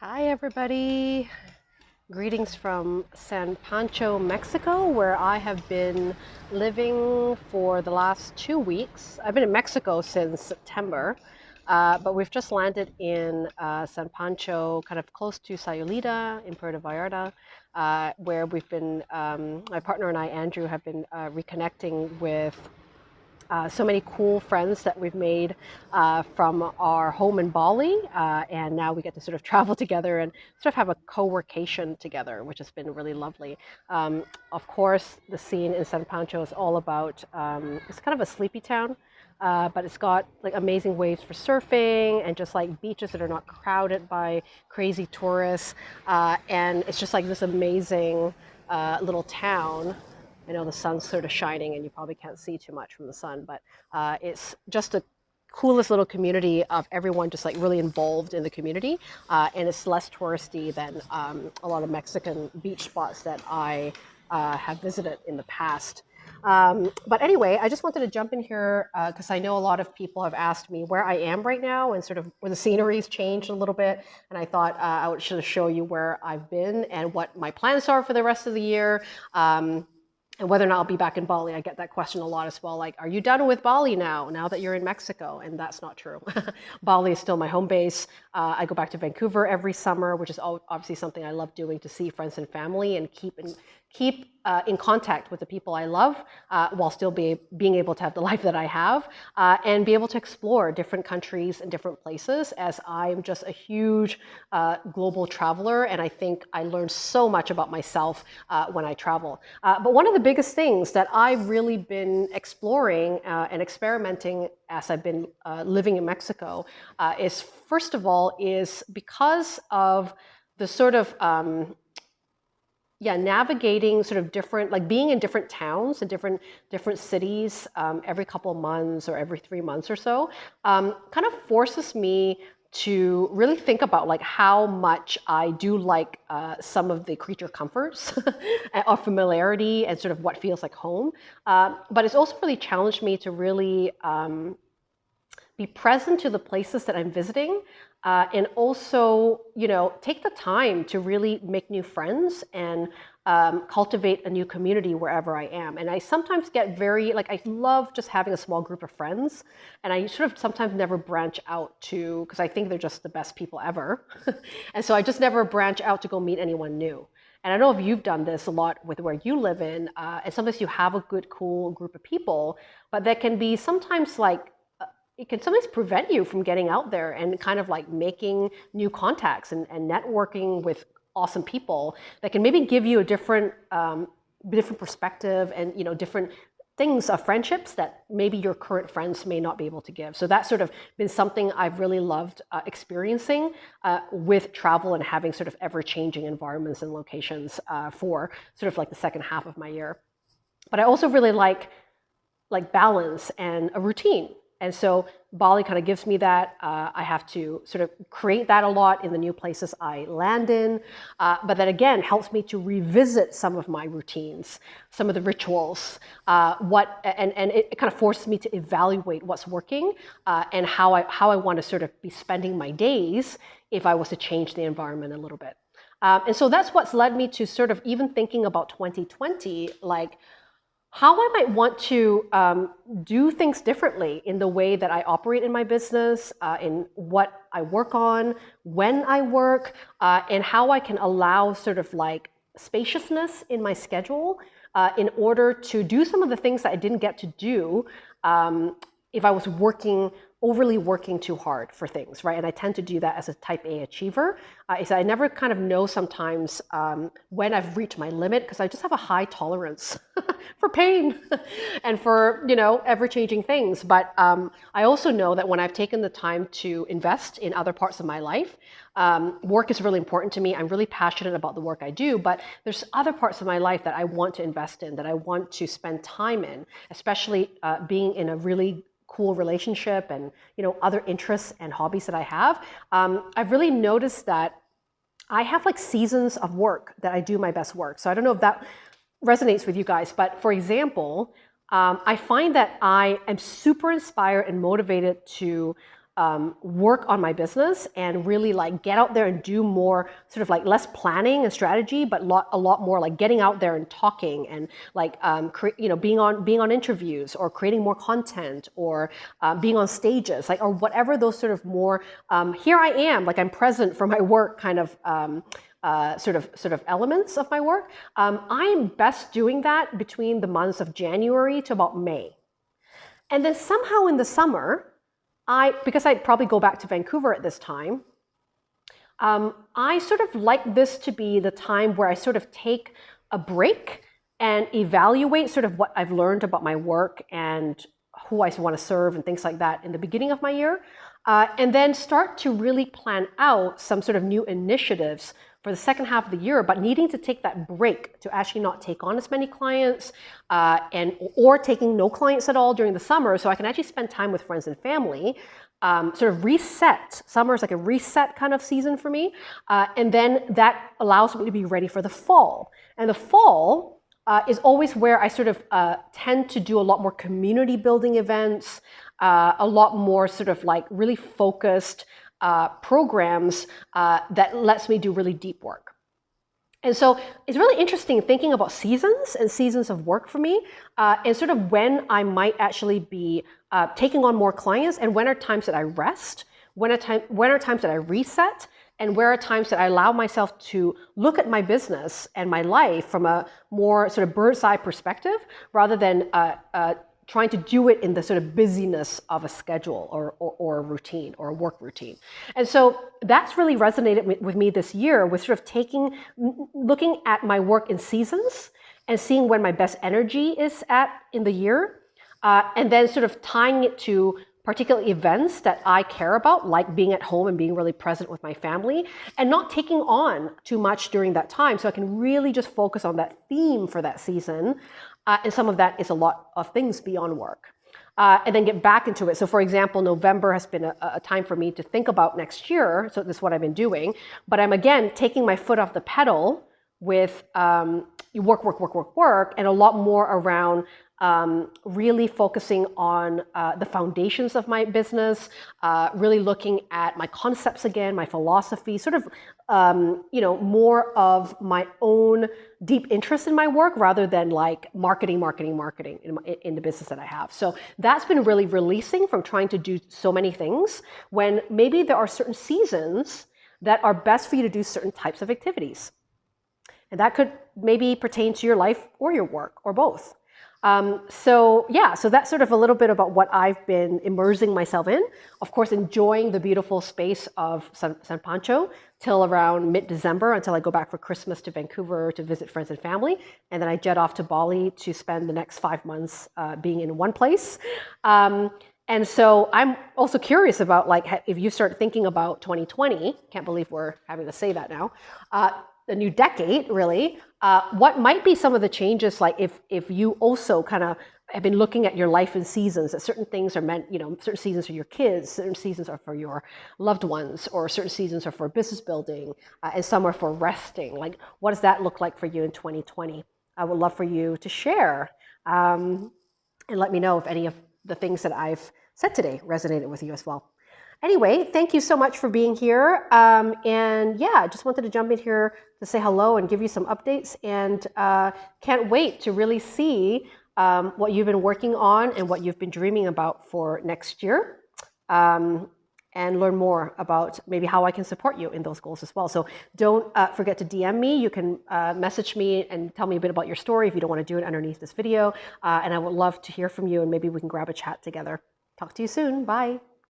Hi, everybody. Greetings from San Pancho, Mexico, where I have been living for the last two weeks. I've been in Mexico since September, uh, but we've just landed in uh, San Pancho, kind of close to Sayulita in Puerto Vallarta, uh, where we've been, um, my partner and I, Andrew, have been uh, reconnecting with uh, so many cool friends that we've made uh, from our home in Bali, uh, and now we get to sort of travel together and sort of have a co-workation together, which has been really lovely. Um, of course, the scene in San Pancho is all about, um, it's kind of a sleepy town, uh, but it's got like amazing waves for surfing and just like beaches that are not crowded by crazy tourists. Uh, and it's just like this amazing uh, little town I know the sun's sort of shining and you probably can't see too much from the sun, but uh, it's just a coolest little community of everyone just like really involved in the community. Uh, and it's less touristy than um, a lot of Mexican beach spots that I uh, have visited in the past. Um, but anyway, I just wanted to jump in here because uh, I know a lot of people have asked me where I am right now and sort of where the scenery's changed a little bit. And I thought uh, I would should show you where I've been and what my plans are for the rest of the year. Um, and whether or not I'll be back in Bali. I get that question a lot as well. Like, are you done with Bali now, now that you're in Mexico? And that's not true. Bali is still my home base. Uh, I go back to Vancouver every summer, which is obviously something I love doing to see friends and family and keep in, keep uh, in contact with the people I love uh, while still be, being able to have the life that I have uh, and be able to explore different countries and different places as I'm just a huge uh, global traveler and I think I learn so much about myself uh, when I travel. Uh, but one of the biggest things that I've really been exploring and experimenting as I've been living in Mexico is first of all is because of the sort of um, yeah, navigating sort of different, like being in different towns and different different cities um, every couple of months or every three months or so, um, kind of forces me to really think about like how much I do like uh, some of the creature comforts of familiarity and sort of what feels like home. Uh, but it's also really challenged me to really um, be present to the places that I'm visiting uh, and also, you know, take the time to really make new friends and um, cultivate a new community wherever I am. And I sometimes get very, like, I love just having a small group of friends. And I sort of sometimes never branch out to, because I think they're just the best people ever. and so I just never branch out to go meet anyone new. And I know if you've done this a lot with where you live in, uh, and sometimes you have a good, cool group of people, but that can be sometimes like it can sometimes prevent you from getting out there and kind of like making new contacts and, and networking with awesome people that can maybe give you a different um, different perspective and you know different things of friendships that maybe your current friends may not be able to give. So that's sort of been something I've really loved uh, experiencing uh, with travel and having sort of ever-changing environments and locations uh, for sort of like the second half of my year. But I also really like like balance and a routine. And so Bali kind of gives me that. Uh, I have to sort of create that a lot in the new places I land in. Uh, but that again helps me to revisit some of my routines, some of the rituals, uh, what, and, and it kind of forces me to evaluate what's working uh, and how I, how I want to sort of be spending my days if I was to change the environment a little bit. Um, and so that's what's led me to sort of even thinking about 2020, like, how I might want to um, do things differently in the way that I operate in my business, uh, in what I work on, when I work, uh, and how I can allow sort of like spaciousness in my schedule uh, in order to do some of the things that I didn't get to do um, if I was working overly working too hard for things, right? And I tend to do that as a type A achiever. Uh, is I never kind of know sometimes um, when I've reached my limit because I just have a high tolerance for pain and for, you know, ever-changing things. But um, I also know that when I've taken the time to invest in other parts of my life, um, work is really important to me. I'm really passionate about the work I do, but there's other parts of my life that I want to invest in, that I want to spend time in, especially uh, being in a really cool relationship and you know other interests and hobbies that I have, um, I've really noticed that I have like seasons of work that I do my best work. So I don't know if that resonates with you guys, but for example, um, I find that I am super inspired and motivated to um, work on my business and really like get out there and do more sort of like less planning and strategy, but lot, a lot more like getting out there and talking and like um, you know being on being on interviews or creating more content or uh, being on stages like or whatever those sort of more um, here I am like I'm present for my work kind of. Uh, sort of sort of elements of my work. Um, I'm best doing that between the months of January to about May. And then somehow in the summer, I, because I'd probably go back to Vancouver at this time, um, I sort of like this to be the time where I sort of take a break and evaluate sort of what I've learned about my work and who I want to serve and things like that in the beginning of my year. Uh, and then start to really plan out some sort of new initiatives for the second half of the year, but needing to take that break to actually not take on as many clients uh, and or taking no clients at all during the summer so I can actually spend time with friends and family. Um, sort of reset. Summer is like a reset kind of season for me. Uh, and then that allows me to be ready for the fall. And the fall uh, is always where I sort of uh, tend to do a lot more community building events, uh, a lot more sort of like really focused uh, programs uh, that lets me do really deep work. And so it's really interesting thinking about seasons and seasons of work for me uh, and sort of when I might actually be uh, taking on more clients and when are times that I rest, when are, time, when are times that I reset, and where are times that I allow myself to look at my business and my life from a more sort of bird's eye perspective rather than uh, uh, trying to do it in the sort of busyness of a schedule or, or, or a routine or a work routine. And so that's really resonated with, me this year with sort of taking, looking at my work in seasons and seeing when my best energy is at in the year, uh, and then sort of tying it to particular events that I care about, like being at home and being really present with my family, and not taking on too much during that time. So I can really just focus on that theme for that season uh, and some of that is a lot of things beyond work. Uh, and then get back into it. So for example, November has been a, a, time for me to think about next year. So this is what I've been doing. But I'm again taking my foot off the pedal with um, work, work, work, work, work, and a lot more around um, really focusing on uh, the foundations of my business, uh, really looking at my concepts again, my philosophy, sort of, um, you know, more of my own deep interest in my work rather than like marketing, marketing, marketing in, my, in the business that I have. So that's been really releasing from trying to do so many things when maybe there are certain seasons that are best for you to do certain types of activities. And that could maybe pertain to your life or your work or both. Um, so yeah, so that's sort of a little bit about what I've been immersing myself in. Of course, enjoying the beautiful space of San, San Pancho till around mid-December until I go back for Christmas to Vancouver to visit friends and family. And then I jet off to Bali to spend the next five months uh, being in one place. Um, and so I'm also curious about like if you start thinking about 2020, can't believe we're having to say that now, uh, the new decade really, uh, what might be some of the changes, like if, if you also kind of have been looking at your life in seasons, that certain things are meant, you know, certain seasons are your kids, certain seasons are for your loved ones, or certain seasons are for business building, uh, and some are for resting. Like, what does that look like for you in 2020? I would love for you to share um, and let me know if any of the things that I've said today resonated with you as well. Anyway, thank you so much for being here. Um, and yeah, I just wanted to jump in here to say hello and give you some updates. And uh, can't wait to really see um, what you've been working on and what you've been dreaming about for next year. Um, and learn more about maybe how I can support you in those goals as well. So don't uh, forget to DM me. You can uh, message me and tell me a bit about your story if you don't want to do it underneath this video. Uh, and I would love to hear from you and maybe we can grab a chat together. Talk to you soon. Bye.